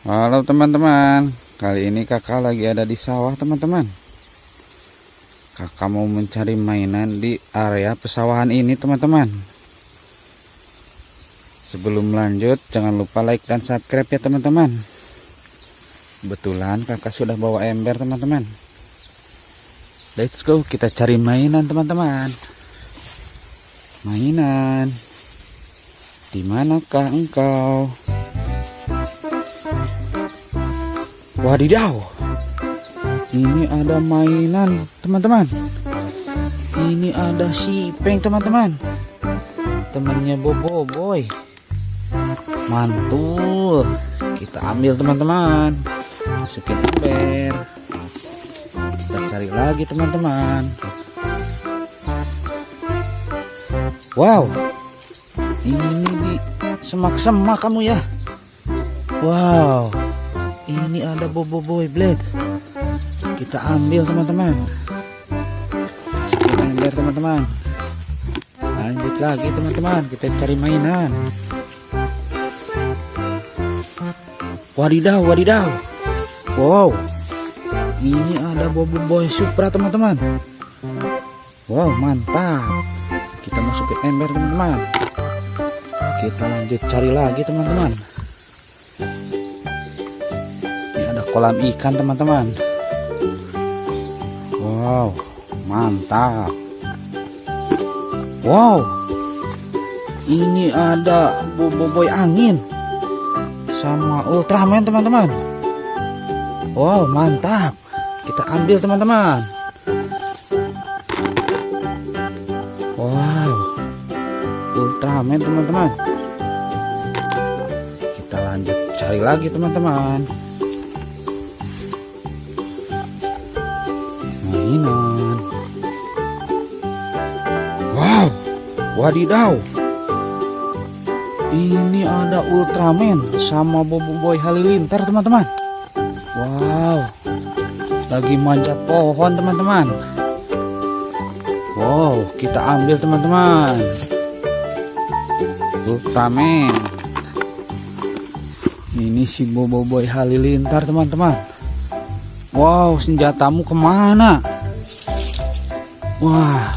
Halo teman-teman. Kali ini kakak lagi ada di sawah teman-teman. Kakak mau mencari mainan di area pesawahan ini teman-teman. Sebelum lanjut jangan lupa like dan subscribe ya teman-teman. Kebetulan kakak sudah bawa ember teman-teman. Let's go kita cari mainan teman-teman. Mainan. Di manakah engkau? Wadidaw. Ini ada mainan, teman-teman. Ini ada si Peng, teman-teman. Temannya Bobo Boy. Mantul. Kita ambil, teman-teman. Masukin ember. Kita cari lagi, teman-teman. Wow. Ini di semak-semak kamu ya. Wow ini ada bobo boy blade kita ambil teman-teman. Kita ember teman-teman. Lanjut lagi teman-teman. Kita cari mainan. Wadidaw wadidaw. Wow. Ini ada bobo boy supra teman-teman. Wow mantap. Kita masukin ember teman-teman. Kita lanjut cari lagi teman-teman kolam ikan teman-teman. Wow mantap. Wow ini ada boboiboy angin sama ultraman teman-teman. Wow mantap. Kita ambil teman-teman. Wow ultraman teman-teman. Kita lanjut cari lagi teman-teman wadidaw. Ini ada Ultraman sama Bobo Boy Halilintar teman-teman. Wow. Lagi manjat pohon teman-teman. Wow kita ambil teman-teman. Ultraman. Ini si Bobo Boy Halilintar teman-teman. Wow, senjatamu ke mana? Wah,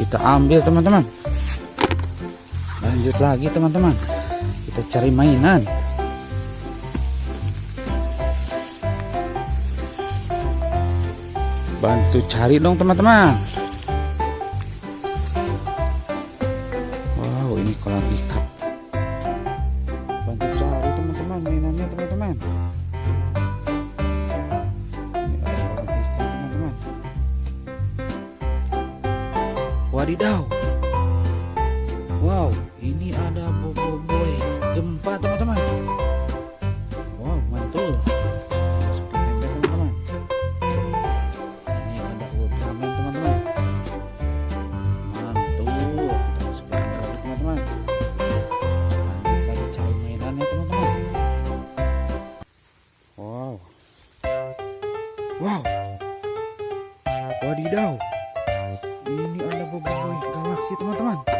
kita ambil teman-teman. Lanjut lagi teman-teman. Kita cari mainan. Bantu cari dong teman-teman. Wow, ini kolam ikan. Bantu cari teman-teman mainannya teman-teman. Wadidaw. Boy gempa teman-teman. Wow, mantul. teman-teman. Ini ada ultraman teman-teman. Mantul. Kita teman-teman. Lanjut cari mainannya teman-teman. Wow. Wow. Wadidaw ini ada boboiboy galaksi teman-teman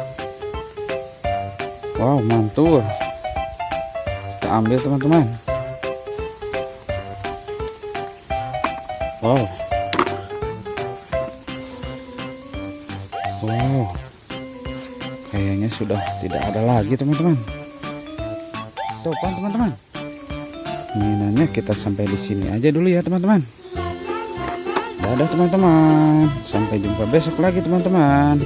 wow mantul. Kita ambil teman-teman. Wow. Wow. Kayaknya sudah tidak ada lagi teman-teman. Topan teman-teman. Mainannya kita sampai di sini aja dulu ya teman-teman. Dadah teman-teman. Sampai jumpa besok lagi teman-teman